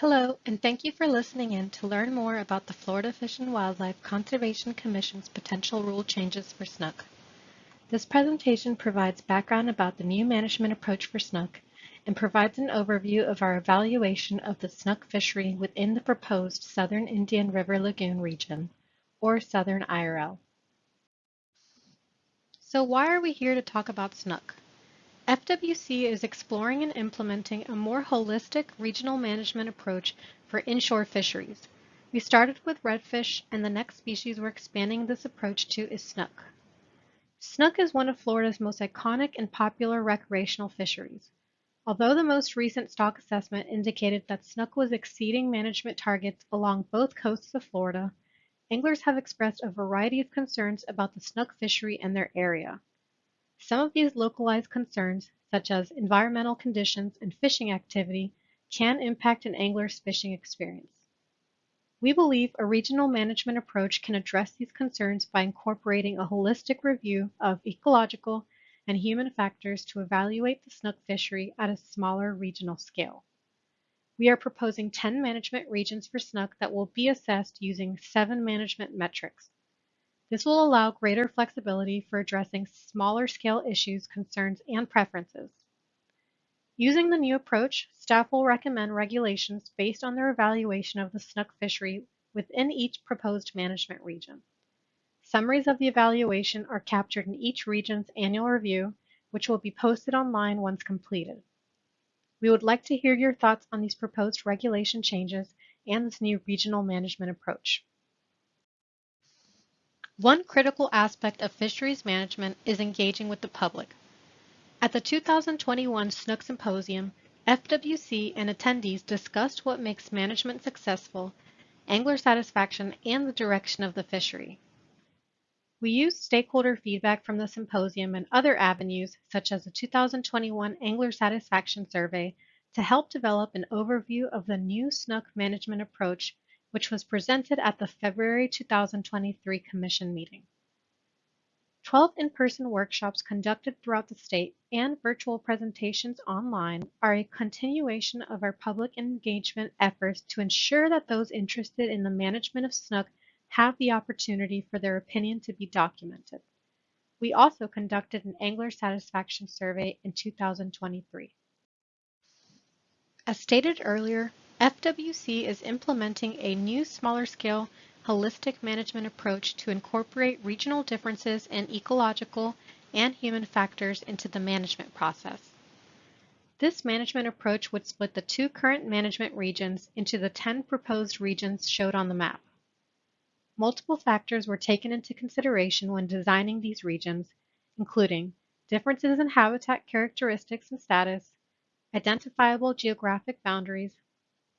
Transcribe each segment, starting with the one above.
Hello, and thank you for listening in to learn more about the Florida Fish and Wildlife Conservation Commission's potential rule changes for snook. This presentation provides background about the new management approach for snook and provides an overview of our evaluation of the snook fishery within the proposed Southern Indian River Lagoon region, or Southern IRL. So why are we here to talk about snook? FWC is exploring and implementing a more holistic regional management approach for inshore fisheries. We started with redfish, and the next species we're expanding this approach to is snook. Snook is one of Florida's most iconic and popular recreational fisheries. Although the most recent stock assessment indicated that snook was exceeding management targets along both coasts of Florida, anglers have expressed a variety of concerns about the snook fishery and their area. Some of these localized concerns, such as environmental conditions and fishing activity, can impact an angler's fishing experience. We believe a regional management approach can address these concerns by incorporating a holistic review of ecological and human factors to evaluate the snook fishery at a smaller regional scale. We are proposing 10 management regions for snook that will be assessed using seven management metrics, this will allow greater flexibility for addressing smaller scale issues, concerns, and preferences. Using the new approach, staff will recommend regulations based on their evaluation of the snook fishery within each proposed management region. Summaries of the evaluation are captured in each region's annual review, which will be posted online once completed. We would like to hear your thoughts on these proposed regulation changes and this new regional management approach. One critical aspect of fisheries management is engaging with the public. At the 2021 Snook Symposium, FWC and attendees discussed what makes management successful, angler satisfaction, and the direction of the fishery. We used stakeholder feedback from the symposium and other avenues, such as the 2021 Angler Satisfaction Survey, to help develop an overview of the new snook management approach which was presented at the February 2023 Commission meeting. 12 in-person workshops conducted throughout the state and virtual presentations online are a continuation of our public engagement efforts to ensure that those interested in the management of snook have the opportunity for their opinion to be documented. We also conducted an angler satisfaction survey in 2023. As stated earlier, FWC is implementing a new smaller scale holistic management approach to incorporate regional differences in ecological and human factors into the management process. This management approach would split the two current management regions into the 10 proposed regions showed on the map. Multiple factors were taken into consideration when designing these regions, including differences in habitat characteristics and status, identifiable geographic boundaries,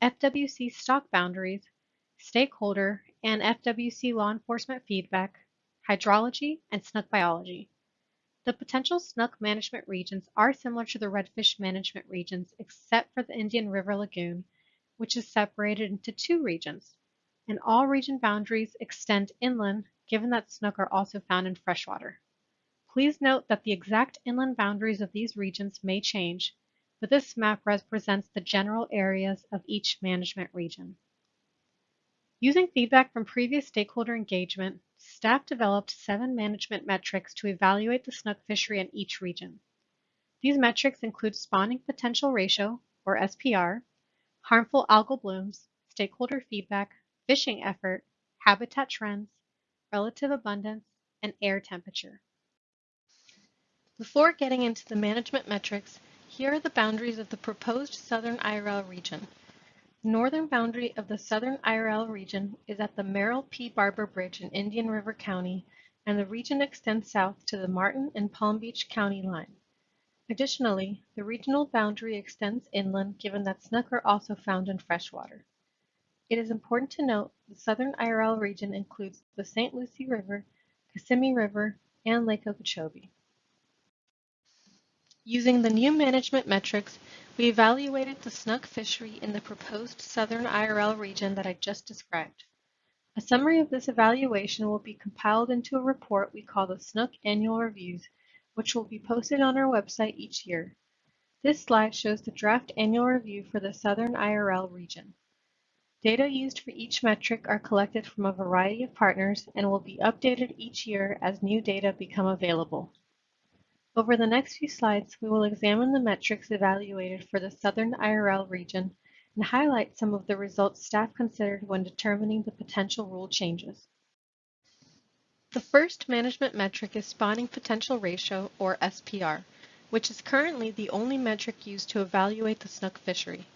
FWC stock boundaries, stakeholder and FWC law enforcement feedback, hydrology, and snook biology. The potential snook management regions are similar to the redfish management regions except for the Indian River Lagoon, which is separated into two regions, and all region boundaries extend inland given that snook are also found in freshwater. Please note that the exact inland boundaries of these regions may change, but this map represents the general areas of each management region. Using feedback from previous stakeholder engagement, staff developed seven management metrics to evaluate the snook fishery in each region. These metrics include spawning potential ratio, or SPR, harmful algal blooms, stakeholder feedback, fishing effort, habitat trends, relative abundance, and air temperature. Before getting into the management metrics, here are the boundaries of the proposed Southern IRL region. Northern boundary of the Southern IRL region is at the Merrill P. Barber Bridge in Indian River County, and the region extends south to the Martin and Palm Beach County line. Additionally, the regional boundary extends inland given that snook are also found in freshwater. It is important to note the Southern IRL region includes the St. Lucie River, Kissimmee River, and Lake Okeechobee. Using the new management metrics, we evaluated the snook fishery in the proposed southern IRL region that I just described. A summary of this evaluation will be compiled into a report we call the Snook Annual Reviews, which will be posted on our website each year. This slide shows the draft annual review for the southern IRL region. Data used for each metric are collected from a variety of partners and will be updated each year as new data become available. Over the next few slides, we will examine the metrics evaluated for the Southern IRL region and highlight some of the results staff considered when determining the potential rule changes. The first management metric is spawning potential ratio, or SPR, which is currently the only metric used to evaluate the snook fishery.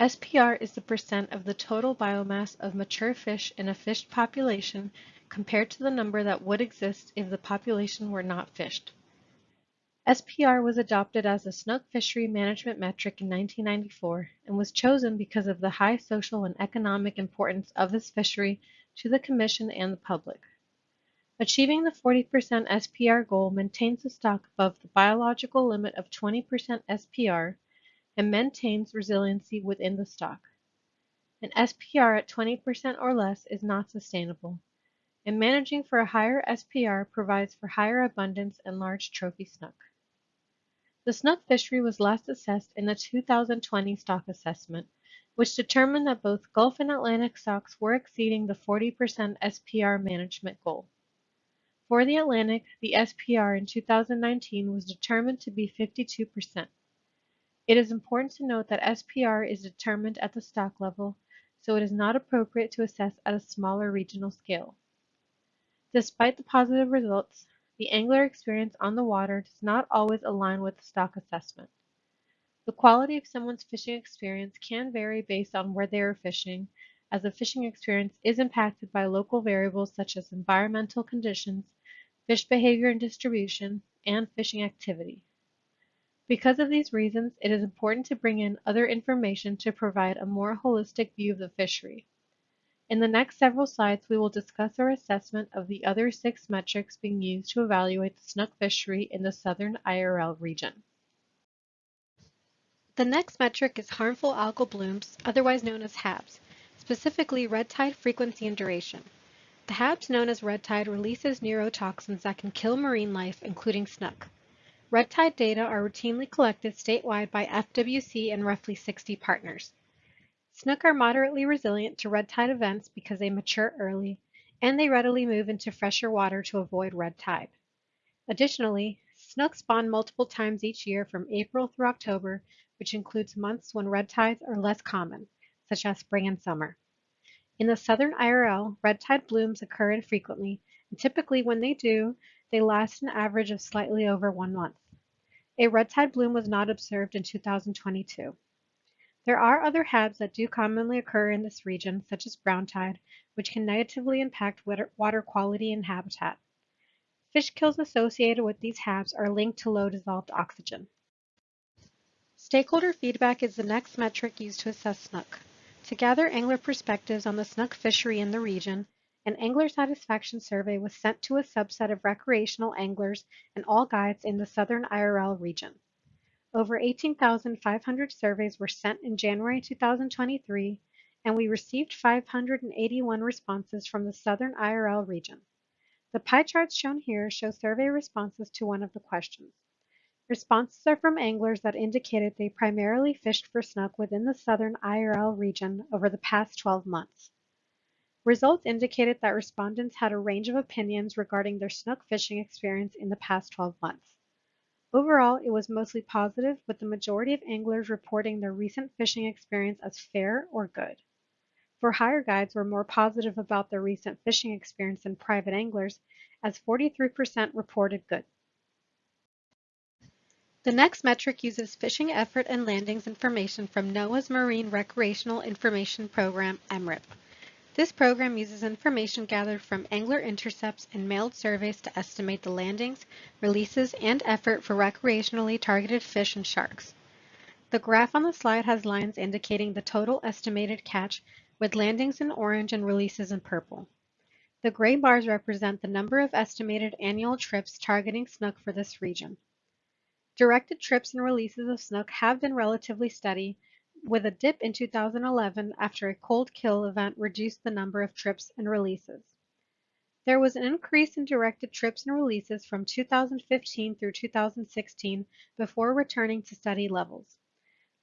SPR is the percent of the total biomass of mature fish in a fished population compared to the number that would exist if the population were not fished. SPR was adopted as a snook fishery management metric in 1994 and was chosen because of the high social and economic importance of this fishery to the Commission and the public. Achieving the 40% SPR goal maintains the stock above the biological limit of 20% SPR and maintains resiliency within the stock. An SPR at 20% or less is not sustainable, and managing for a higher SPR provides for higher abundance and large trophy snook. The snook fishery was last assessed in the 2020 stock assessment, which determined that both Gulf and Atlantic stocks were exceeding the 40% SPR management goal. For the Atlantic, the SPR in 2019 was determined to be 52%. It is important to note that SPR is determined at the stock level, so it is not appropriate to assess at a smaller regional scale. Despite the positive results, the angler experience on the water does not always align with the stock assessment. The quality of someone's fishing experience can vary based on where they are fishing, as the fishing experience is impacted by local variables such as environmental conditions, fish behavior and distribution, and fishing activity. Because of these reasons, it is important to bring in other information to provide a more holistic view of the fishery. In the next several slides, we will discuss our assessment of the other six metrics being used to evaluate the snook fishery in the southern IRL region. The next metric is harmful algal blooms, otherwise known as HABs, specifically red tide frequency and duration. The HABs known as red tide releases neurotoxins that can kill marine life, including snook. Red tide data are routinely collected statewide by FWC and roughly 60 partners. Snook are moderately resilient to red tide events because they mature early, and they readily move into fresher water to avoid red tide. Additionally, snook spawn multiple times each year from April through October, which includes months when red tides are less common, such as spring and summer. In the southern IRL, red tide blooms occur infrequently, and typically when they do, they last an average of slightly over one month. A red tide bloom was not observed in 2022. There are other HABs that do commonly occur in this region, such as brown tide, which can negatively impact water quality and habitat. Fish kills associated with these HABs are linked to low dissolved oxygen. Stakeholder feedback is the next metric used to assess snook. To gather angler perspectives on the snook fishery in the region, an angler satisfaction survey was sent to a subset of recreational anglers and all guides in the southern IRL region. Over 18,500 surveys were sent in January 2023, and we received 581 responses from the southern IRL region. The pie charts shown here show survey responses to one of the questions. Responses are from anglers that indicated they primarily fished for snook within the southern IRL region over the past 12 months. Results indicated that respondents had a range of opinions regarding their snook fishing experience in the past 12 months. Overall, it was mostly positive, with the majority of anglers reporting their recent fishing experience as fair or good. For hire guides were more positive about their recent fishing experience than private anglers, as 43% reported good. The next metric uses fishing effort and landings information from NOAA's Marine Recreational Information Program, MRIP. This program uses information gathered from angler intercepts and mailed surveys to estimate the landings, releases, and effort for recreationally targeted fish and sharks. The graph on the slide has lines indicating the total estimated catch with landings in orange and releases in purple. The gray bars represent the number of estimated annual trips targeting snook for this region. Directed trips and releases of snook have been relatively steady, with a dip in 2011 after a cold kill event reduced the number of trips and releases. There was an increase in directed trips and releases from 2015 through 2016 before returning to steady levels.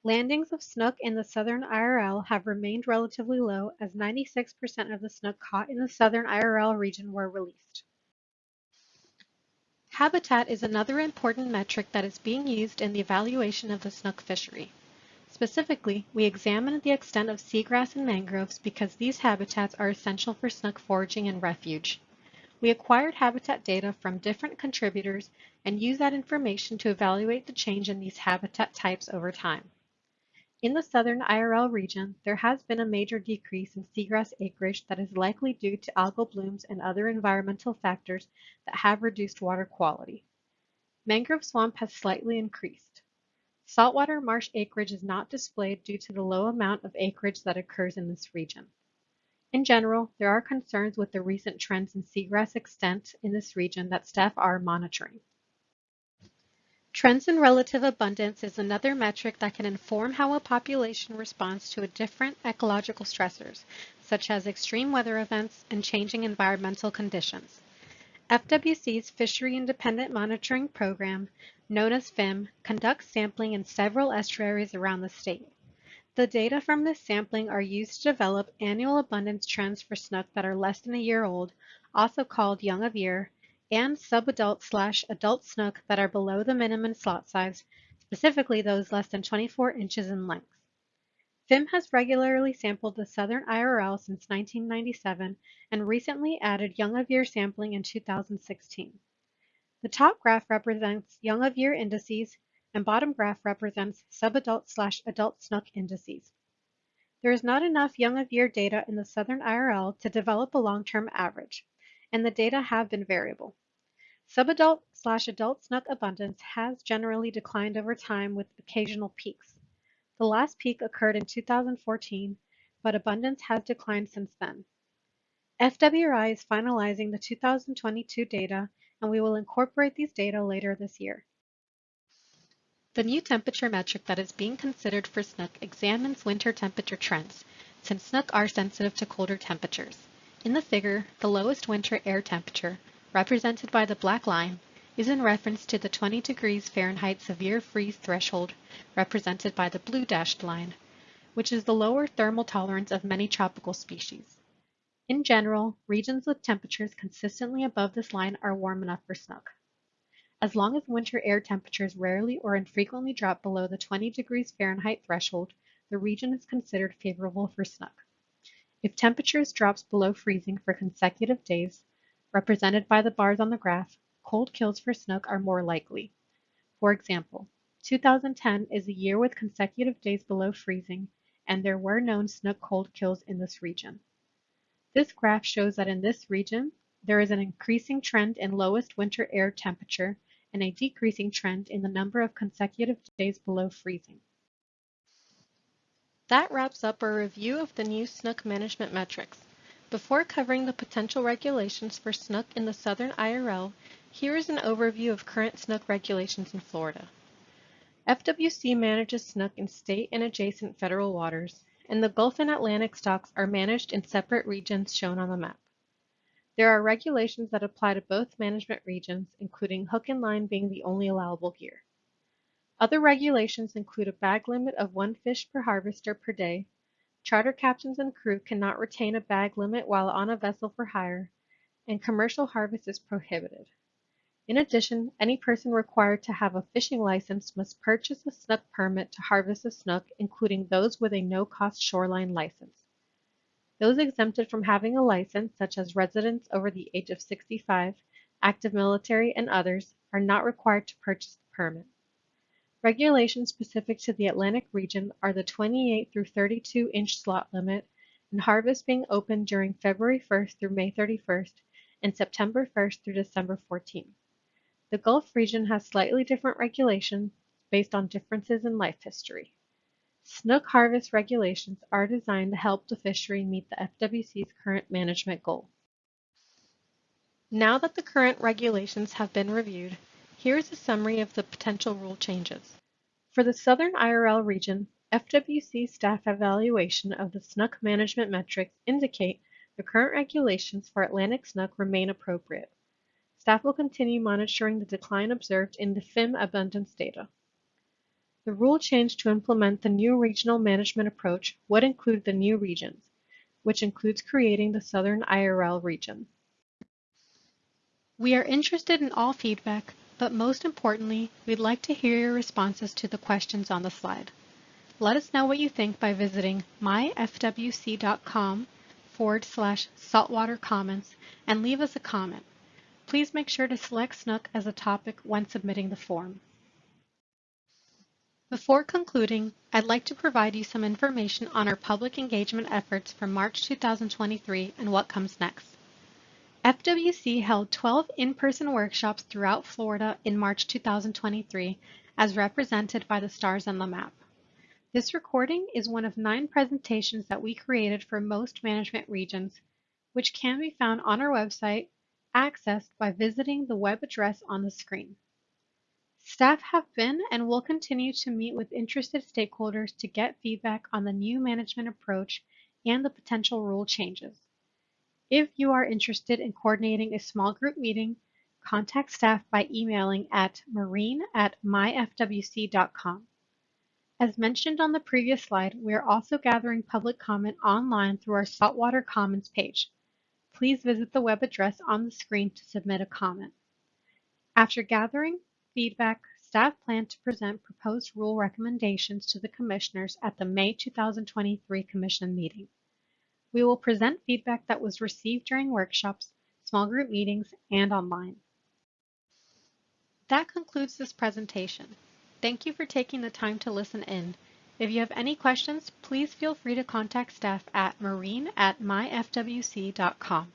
Landings of snook in the southern IRL have remained relatively low as 96% of the snook caught in the southern IRL region were released. Habitat is another important metric that is being used in the evaluation of the snook fishery. Specifically, we examined the extent of seagrass and mangroves because these habitats are essential for snook foraging and refuge. We acquired habitat data from different contributors and use that information to evaluate the change in these habitat types over time. In the southern IRL region, there has been a major decrease in seagrass acreage that is likely due to algal blooms and other environmental factors that have reduced water quality. Mangrove swamp has slightly increased. Saltwater marsh acreage is not displayed due to the low amount of acreage that occurs in this region. In general, there are concerns with the recent trends in seagrass extent in this region that staff are monitoring. Trends in relative abundance is another metric that can inform how a population responds to different ecological stressors, such as extreme weather events and changing environmental conditions. FWC's Fishery Independent Monitoring Program, known as FIM, conducts sampling in several estuaries around the state. The data from this sampling are used to develop annual abundance trends for snook that are less than a year old, also called young of year, and subadult slash adult snook that are below the minimum slot size, specifically those less than 24 inches in length. FIM has regularly sampled the southern IRL since 1997 and recently added young of year sampling in 2016. The top graph represents young of year indices and bottom graph represents subadult slash adult snook indices. There is not enough young of year data in the southern IRL to develop a long-term average, and the data have been variable. Subadult slash adult snook abundance has generally declined over time with occasional peaks. The last peak occurred in 2014, but abundance has declined since then. FWRI is finalizing the 2022 data, and we will incorporate these data later this year. The new temperature metric that is being considered for snook examines winter temperature trends, since snook are sensitive to colder temperatures. In the figure, the lowest winter air temperature, represented by the black line, is in reference to the 20 degrees Fahrenheit severe freeze threshold, represented by the blue dashed line, which is the lower thermal tolerance of many tropical species. In general, regions with temperatures consistently above this line are warm enough for snook. As long as winter air temperatures rarely or infrequently drop below the 20 degrees Fahrenheit threshold, the region is considered favorable for snook. If temperatures drops below freezing for consecutive days, represented by the bars on the graph, cold kills for snook are more likely. For example, 2010 is a year with consecutive days below freezing, and there were known snook cold kills in this region. This graph shows that in this region, there is an increasing trend in lowest winter air temperature and a decreasing trend in the number of consecutive days below freezing. That wraps up our review of the new snook management metrics. Before covering the potential regulations for snook in the southern IRL, here is an overview of current snook regulations in Florida. FWC manages snook in state and adjacent federal waters, and the Gulf and Atlantic stocks are managed in separate regions shown on the map. There are regulations that apply to both management regions, including hook and line being the only allowable gear. Other regulations include a bag limit of one fish per harvester per day, Charter captains and crew cannot retain a bag limit while on a vessel for hire, and commercial harvest is prohibited. In addition, any person required to have a fishing license must purchase a snook permit to harvest a snook, including those with a no-cost shoreline license. Those exempted from having a license, such as residents over the age of 65, active military, and others, are not required to purchase the permit. Regulations specific to the Atlantic region are the 28 through 32 inch slot limit and harvest being open during February 1st through May 31st and September 1st through December 14th. The Gulf region has slightly different regulations based on differences in life history. Snook harvest regulations are designed to help the fishery meet the FWC's current management goal. Now that the current regulations have been reviewed, here is a summary of the potential rule changes. For the Southern IRL region, FWC staff evaluation of the snook management metrics indicate the current regulations for Atlantic snook remain appropriate. Staff will continue monitoring the decline observed in the FIM abundance data. The rule change to implement the new regional management approach would include the new regions, which includes creating the Southern IRL region. We are interested in all feedback, but most importantly, we'd like to hear your responses to the questions on the slide. Let us know what you think by visiting myfwc.com forward slash saltwater comments and leave us a comment. Please make sure to select Snook as a topic when submitting the form. Before concluding, I'd like to provide you some information on our public engagement efforts for March 2023 and what comes next. FWC held 12 in-person workshops throughout Florida in March 2023 as represented by the stars on the map. This recording is one of nine presentations that we created for most management regions, which can be found on our website, accessed by visiting the web address on the screen. Staff have been and will continue to meet with interested stakeholders to get feedback on the new management approach and the potential rule changes. If you are interested in coordinating a small group meeting, contact staff by emailing at marine at myfwc.com. As mentioned on the previous slide, we are also gathering public comment online through our Saltwater Comments page. Please visit the web address on the screen to submit a comment. After gathering feedback, staff plan to present proposed rule recommendations to the commissioners at the May 2023 commission meeting. We will present feedback that was received during workshops, small group meetings, and online. That concludes this presentation. Thank you for taking the time to listen in. If you have any questions, please feel free to contact staff at marine at myfwc.com.